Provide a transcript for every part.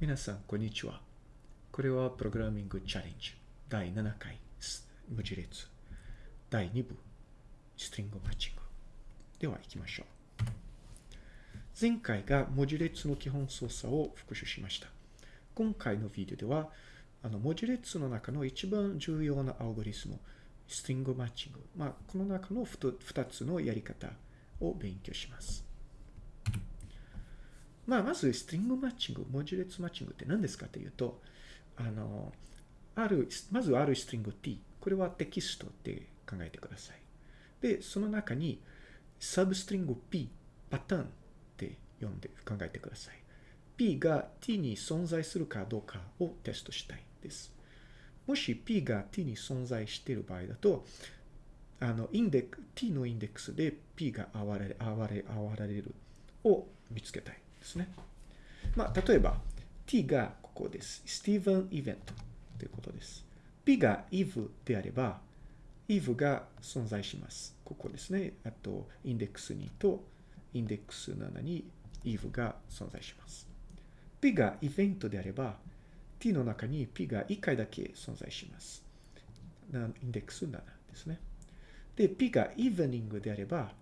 皆さん、こんにちは。これはプログラミングチャレンジ第7回文字列第2部ストリングマッチング。では行きましょう。前回が文字列の基本操作を復習しました。今回のビデオでは、あの文字列の中の一番重要なアルゴリスム、ストリングマッチング。まあ、この中の2つのやり方を勉強します。まあ、まず、ストリングマッチング、文字列マッチングって何ですかというと、あの、ある、まずあるストリング t、これはテキストって考えてください。で、その中に、サブストリング p、パターンって呼んで考えてください。p が t に存在するかどうかをテストしたいです。もし p が t に存在している場合だと、あの、インデック、t のインデックスで p があわれ、あわれ、あわれるを見つけたい。ですね。まあ、例えば、t がここです。スティーブンイベントということです。p が eve であれば、eve が存在します。ここですね。あと、インデックス2とインデックス7に eve が存在します。p がイベントであれば、t の中に p が1回だけ存在します。インデックス7ですね。で、p がイーニングであれば、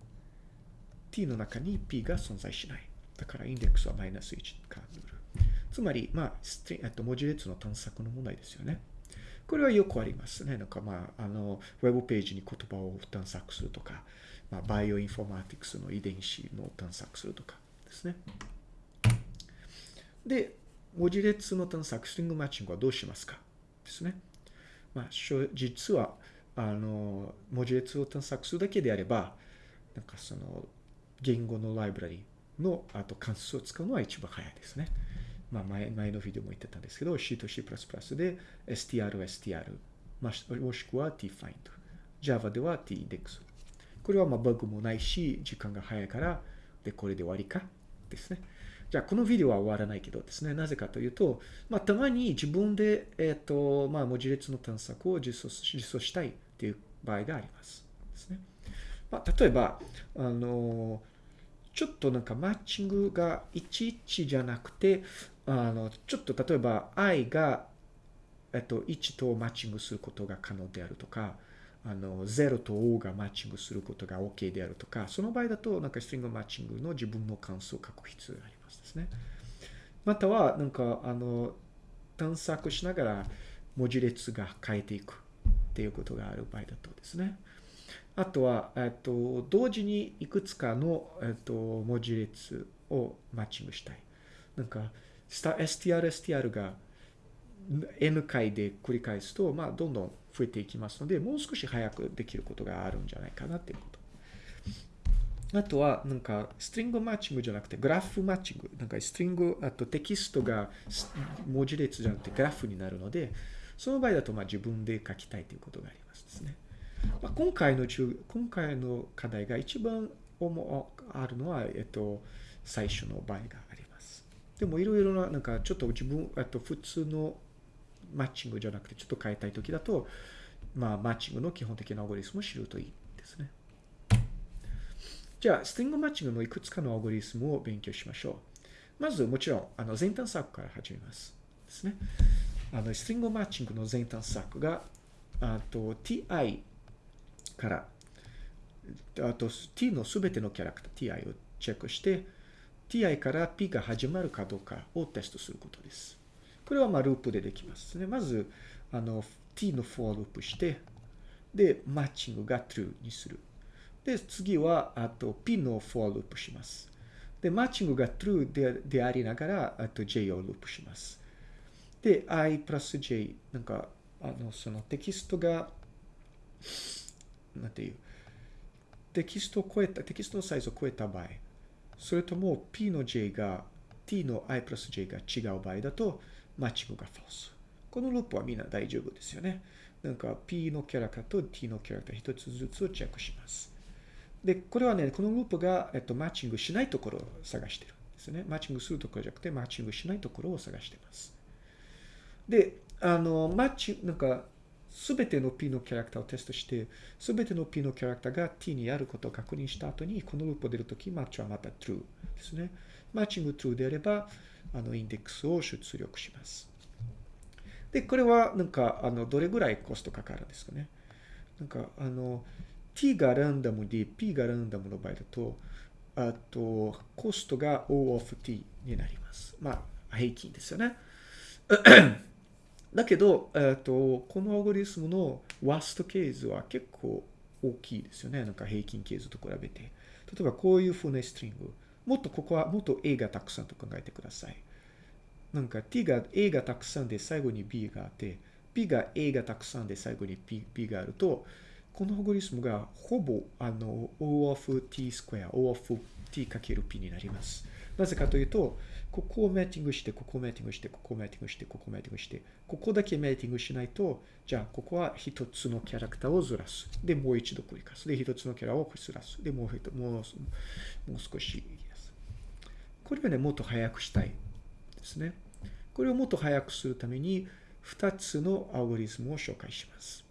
t の中に p が存在しない。だからインデックスはマイナス1返る。つまり、まあ、ストリえっと、文字列の探索の問題ですよね。これはよくありますね。なんかまあ、あの、ウェブページに言葉を探索するとか、まあ、バイオインフォマティクスの遺伝子の探索するとかですね。で、文字列の探索、 string matching はどうしますかですね。まあ、実は、あの、文字列を探索するだけであれば、なんかその、言語のライブラリの、あと関数を使うのは一番早いですね。まあ前、前のビデオも言ってたんですけど、C と C++ で str、str、まあもしくは tfind。Java では tindex。これはまあバグもないし、時間が早いから、で、これで終わりか？ですね。じゃあ、このビデオは終わらないけどですね、なぜかというと、まあ、たまに自分で、えっ、ー、と、まあ、文字列の探索を実装実装したいっていう場合があります。ですね。まあ、例えば、あの、ちょっとなんかマッチングが11じゃなくて、あの、ちょっと例えば i が、えっと、1とマッチングすることが可能であるとか、あの、0と O がマッチングすることが OK であるとか、その場合だと、なんかストリングマッチングの自分の関数を書く必要がありますですね。または、なんか、あの、探索しながら文字列が変えていくっていうことがある場合だとですね。あとは、えっと、同時にいくつかの、えっと、文字列をマッチングしたい。なんか、str、str が n 回で繰り返すと、まあ、どんどん増えていきますので、もう少し早くできることがあるんじゃないかなっていうこと。あとは、なんか、ストリングマッチングじゃなくて、グラフマッチング。なんか、ストリング、あとテキストが文字列じゃなくてグラフになるので、その場合だと、まあ、自分で書きたいということがありますですね。まあ、今回の中、今回の課題が一番あるのは、えっと、最初の場合があります。でもいろいろな、なんかちょっと自分、あと普通のマッチングじゃなくてちょっと変えたいときだと、まあ、マッチングの基本的なアゴリスムを知るといいですね。じゃあ、ストリングマッチングのいくつかのアゴリスムを勉強しましょう。まず、もちろん、あの、前端策から始めます。ですね。あの、ストリングマッチングの前端策が、あと、ti から、あと t のすべてのキャラクター ti をチェックして、ti から p が始まるかどうかをテストすることです。これはまあループでできますね。まず、あの、t の for ループして、で、マッチングが true にする。で、次は、あと p の for ループします。で、マッチングが true ででありながら、あと j をループします。で、i プラス j、なんか、あの、そのテキストが、なんていう、テキストを超えた、テキストのサイズを超えた場合、それとも p の j が t の i プラス j が違う場合だと、マッチングが false。このループはみんな大丈夫ですよね。なんか p のキャラクターと t のキャラクター一つずつをチェックします。で、これはね、このループが、えっと、マッチングしないところを探してるんですね。マッチングするところじゃなくて、マッチングしないところを探してます。で、あの、マッチ、なんか、すべての P のキャラクターをテストして、すべての P のキャラクターが T にあることを確認した後に、このループを出るとき、マッチはまた true ですね。マッチング true であれば、あの、インデックスを出力します。で、これは、なんか、あの、どれぐらいコストかかるんですかね。なんか、あの、t がランダムで p がランダムの場合だと、あと、コストが O of t になります。まあ、平均ですよね。だけど、えっと、このアルゴリスムのワーストケースは結構大きいですよね。なんか平均ケースと比べて。例えばこういう風なストリング。もっとここはもっと A がたくさんと考えてください。なんか t が A がたくさんで最後に B があって、B が A がたくさんで最後に P, B があると、このアルゴリスムがほぼあの O of t スクエア、O of t かける P になります。なぜかというと、ここをメーティングして、ここをメーティングして、ここをメーティングして、ここをメーティングして、ここだけメーティングしないと、じゃあ、ここは一つのキャラクターをずらす。で、もう一度繰り返す。で、一つのキャラをずらす。で、もう、もう、もう少しこれはね、もっと早くしたいですね。これをもっと早くするために、2つのアルゴリズムを紹介します。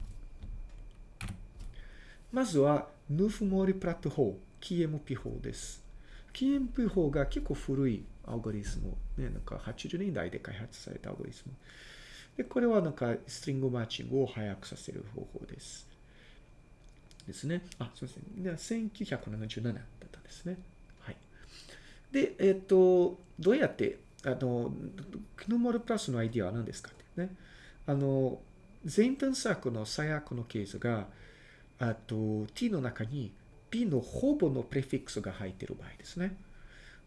まずは、ヌフモリプラット法、KMP 法です。KMP 法が結構古いアルゴリズム。ね、なんか80年代で開発されたアルゴリズム。で、これはなんかストリングマッチングを早くさせる方法です。ですね。あ、すみません。1977だったんですね。はい。で、えっ、ー、と、どうやって、あの、クノモルプラスのアイディアは何ですかってね。あの、全探索の最悪のケースが、あと、t の中に p のほぼのプレフィックスが入っている場合ですね。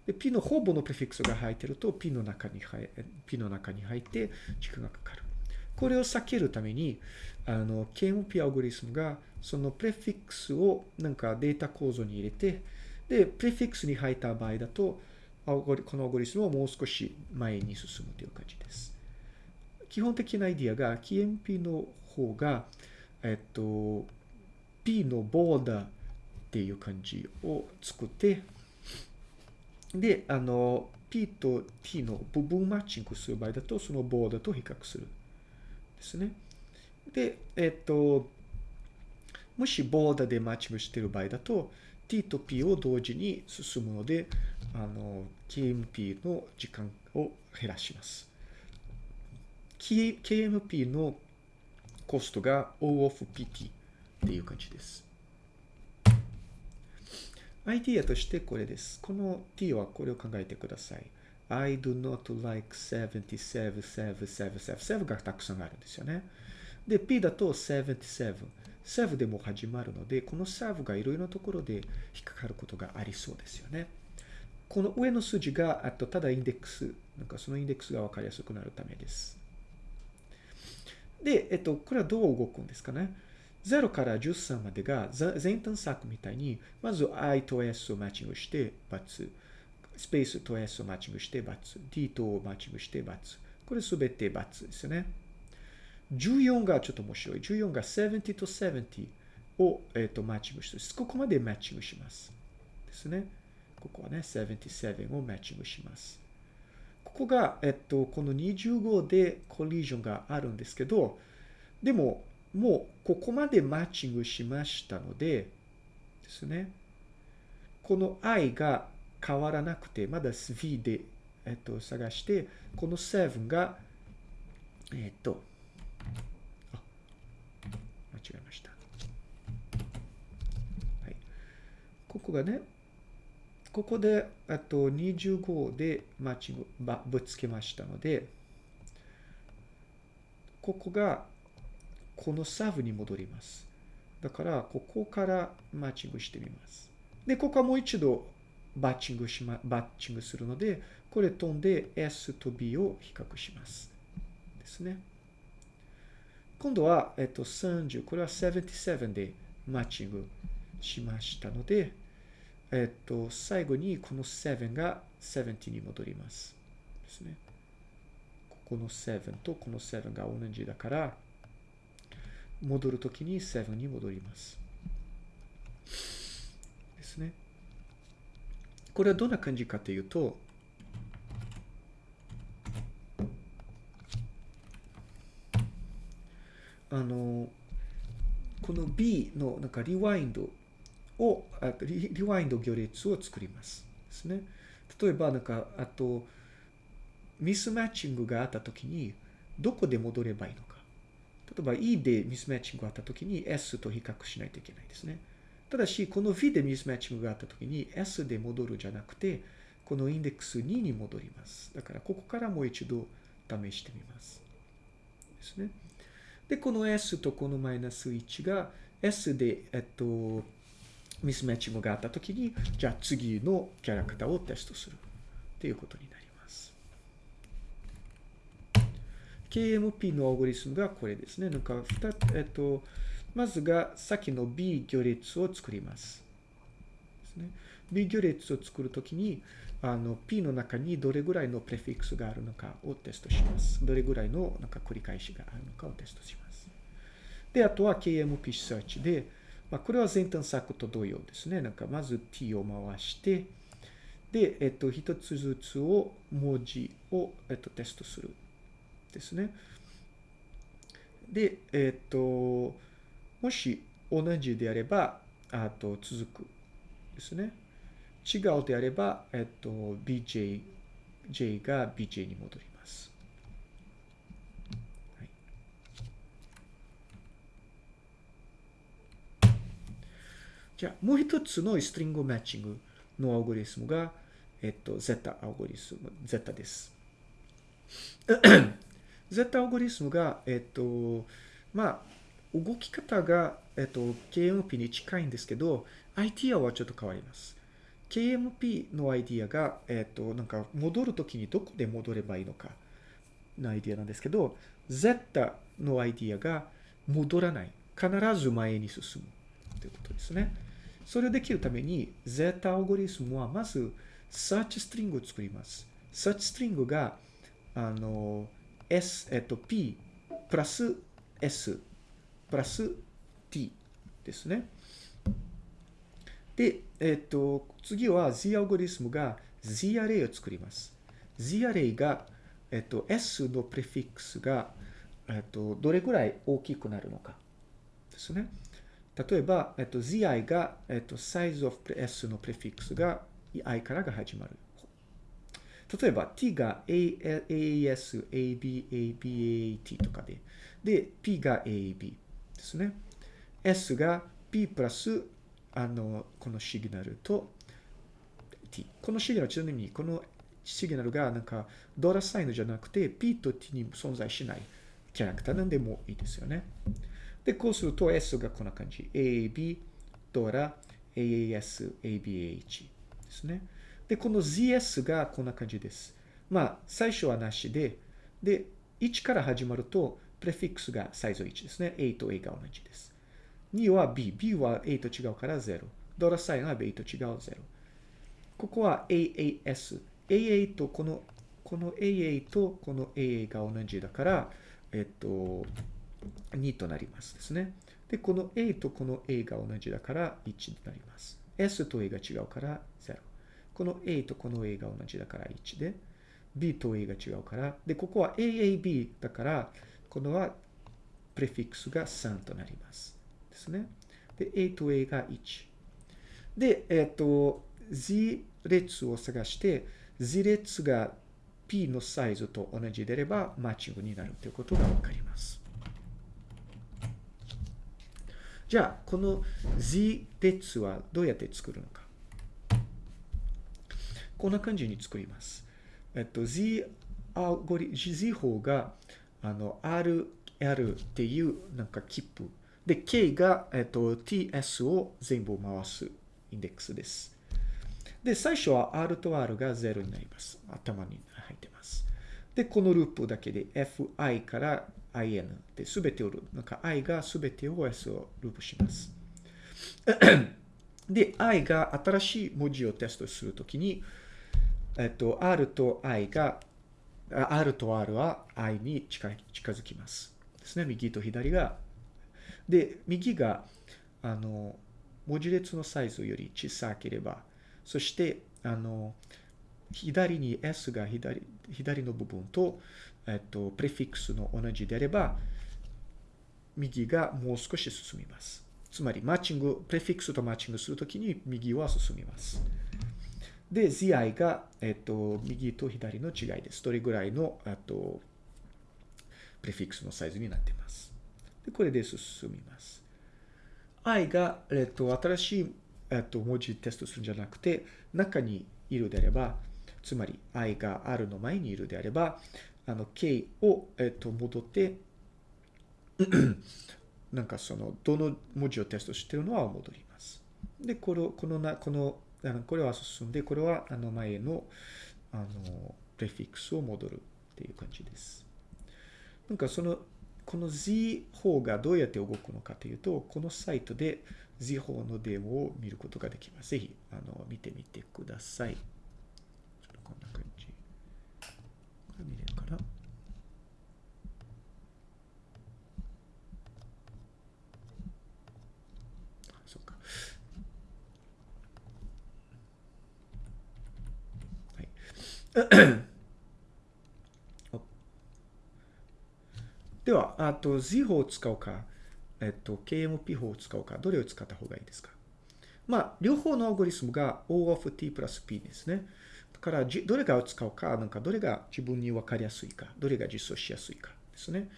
で、p のほぼのプレフィックスが入っていると、p の中に入、p の中に入って時間がかかる。これを避けるために、あの、KMP アルゴリズムが、その prefix をなんかデータ構造に入れて、で、 prefix に入った場合だと、このアルゴリズムをもう少し前に進むという感じです。基本的なアイディアが、KMP の方が、えっと、P のボーダーっていう感じを作って、で、あの、P と T の部分マッチングする場合だと、そのボーダーと比較する。ですね。で、えっと、もしボーダーでマッチングしている場合だと、T と P を同時に進むので、あの、KMP の時間を減らします。KMP のコストが O of PT っていう感じです。アイディアとしてこれです。この t はこれを考えてください。I do not like 77, 7, 7, 7, 7がたくさんあるんですよね。で、p だと77。7でも始まるので、この7がいろいろなところで引っかかることがありそうですよね。この上の数字が、あとただインデックス、なんかそのインデックスがわかりやすくなるためです。で、えっと、これはどう動くんですかね。0から13までが全探索みたいに、まず i と s をマッチングして、×。スペースと s をマッチングして、×。d とをマッチングして、×。これすべて×ですよね。14がちょっと面白い。14が70と70を、えー、とマッチングして、ここまでマッチングします。ですね。ここはね、77をマッチングします。ここが、えっと、この25でコリジョンがあるんですけど、でも、もうここまでマッチングしましたので、ですね。この i が変わらなくて、まだ v で、えっと、探して、この7が、えっと、あ、間違えました。はい。ここがね、ここで、あと25でマッチング、ぶつけましたので、ここがこのサーブに戻ります。だから、ここからマッチングしてみます。で、ここはもう一度バッチングしま、バッチングするので、これ飛んで S と B を比較します。ですね。今度は、えっと、30、これは77でマッチングしましたので、えっと、最後にこの7が70に戻ります。ですね。ここの7とこの7が同じだから、戻るときに7に戻ります。ですね。これはどんな感じかというと、あの、この B のなんかリワインドを、リリワインド行列を作ります。ですね。例えば、なんか、あと、ミスマッチングがあったときに、どこで戻ればいいのか。例えば E でミスマッチングがあったときに S と比較しないといけないですね。ただし、この V でミスマッチングがあったときに S で戻るじゃなくて、このインデックス2に戻ります。だから、ここからもう一度試してみます。ですね。で、この S とこのマイナス1が S で、えっと、ミスマッチングがあったときに、じゃあ次のキャラクターをテストするということになります。KMP のアオゴリスムがこれですね。なんか、えっと、まずが先の B 行列を作ります。ですね。B 行列を作るときに、あの、P の中にどれぐらいのプレフィックスがあるのかをテストします。どれぐらいのなんか繰り返しがあるのかをテストします。で、あとは KMP Search で、まあ、これは前端策と同様ですね。なんか、まず T を回して、で、えっと、一つずつを、文字を、えっと、テストする。ですね。で、えっと、もし同じであれば、あと続く。ですね。違うであれば、えっと、bj、j が bj に戻ります。はい、じゃあ、もう一つのストリングマッチングのアオゴリスムが、えっと、ゼタアオゴリスム、ゼタです。ゼタアオゴリスムが、えっと、まあ、動き方が、えっと、KMP に近いんですけど、アイディアはちょっと変わります。KMP のアイディアが、えっと、なんか戻るときにどこで戻ればいいのかのアイディアなんですけど、Z のアイディアが戻らない。必ず前に進むということですね。それをできるために、Z アオゴリスムはまず search ストリングを作ります。search ストリングが、あの、S、えっと、P プラス S プラス t ですね。で、えっ、と、次は z アルゴリスムが z アレイを作ります。z アレイが、えっ、と、s のプレフィックスが、えっ、と、どれぐらい大きくなるのかですね。例えば、えっ、と、zi が、えっ、と、size of s のプレフィックスが i からが始まる。例えば t が AAS、AB、ABAT とかで、で、p が AB。ですね。S が P プラス、あの、このシグナルと T。このシグナル、ちなみに、このシグナルがなんか、ドラサインじゃなくて、P と T に存在しないキャラクターなんでもいいですよね。で、こうすると S がこんな感じ。AB、ドラ、AAS、ABAH ですね。で、この ZS がこんな感じです。まあ、最初はなしで、で、1から始まると、プレフィックスがサイズ1ですね。A と A が同じです。2は B。B は A と違うから0。ドラサインは B と違う0。ここは AAS。AA とこの、この AA とこの AA が同じだから、えっと、2となりますですね。で、この A とこの A が同じだから1になります。S と A が違うから0。この A とこの A が同じだから1で、B と A が違うから、で、ここは AAB だから、このはプレフィックスが3となります。ですね。で、A と A が1。で、えっ、ー、と、Z 列を探して、Z 列が P のサイズと同じであれば、マッチングになるということがわかります。じゃあ、この Z 列はどうやって作るのか。こんな感じに作ります。えっと、Z アゴリ、Z 法があの、R、L っていうなんか切符。で、K が、えっと、TS を全部回すインデックスです。で、最初は R と R が0になります。頭に入ってます。で、このループだけで Fi から In で全てを、なんか I が全てを S をループします。で、I が新しい文字をテストするときに、えっと、R と I が R と R は I に近近づきます。ですね。右と左が。で、右が、あの、文字列のサイズより小さければ、そして、あの、左に S が左左の部分と、えっと、プレフィックスの同じであれば、右がもう少し進みます。つまり、マッチング、プレフィックスとマッチングするときに右は進みます。で、zi が、えっと、右と左の違いです。どれぐらいの、あと、プレフィックスのサイズになっています。で、これで進みます。i が、えっと、新しい、えっと、文字テストするんじゃなくて、中にいるであれば、つまり i が r の前にいるであれば、あの、k を、えっと、戻って なんかその、どの文字をテストしてるのは戻ります。で、この、このな、この、あのこれは進んで、これはあの前の、あの、プレフィックスを戻るっていう感じです。なんかその、この Z 方がどうやって動くのかというと、このサイトで Z 法のデモを見ることができます。ぜひ、あの、見てみてください。こんな感じ。これ見れるかなそうか。はい。では、あと Z 法を使うか、えっと、KMP 法を使うか、どれを使った方がいいですか？まあ、両方のアルゴリスムが O of t プラス P ですね。だから、どれが使うか、なんかどれが自分に分かりやすいか、どれが実装しやすいかですね。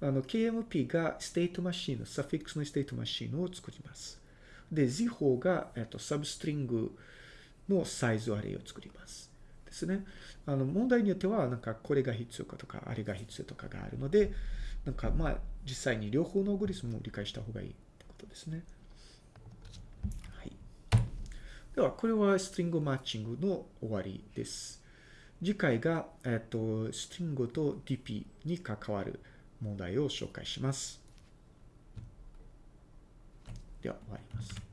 あの、KMP が state machine、suffix の state machine を作ります。で、Z 法が、えっと、 substring の size array を作ります。ですね。あの、問題によっては、なんかこれが必要かとか、あれが必要とかがあるので、なんかまあ、実際に両方のアルゴリズムを理解した方がいいってことですね。はい。では、これは string matching の終わりです。次回が、えっと、ストリングと DP に関わる問題を紹介します。では、終わります。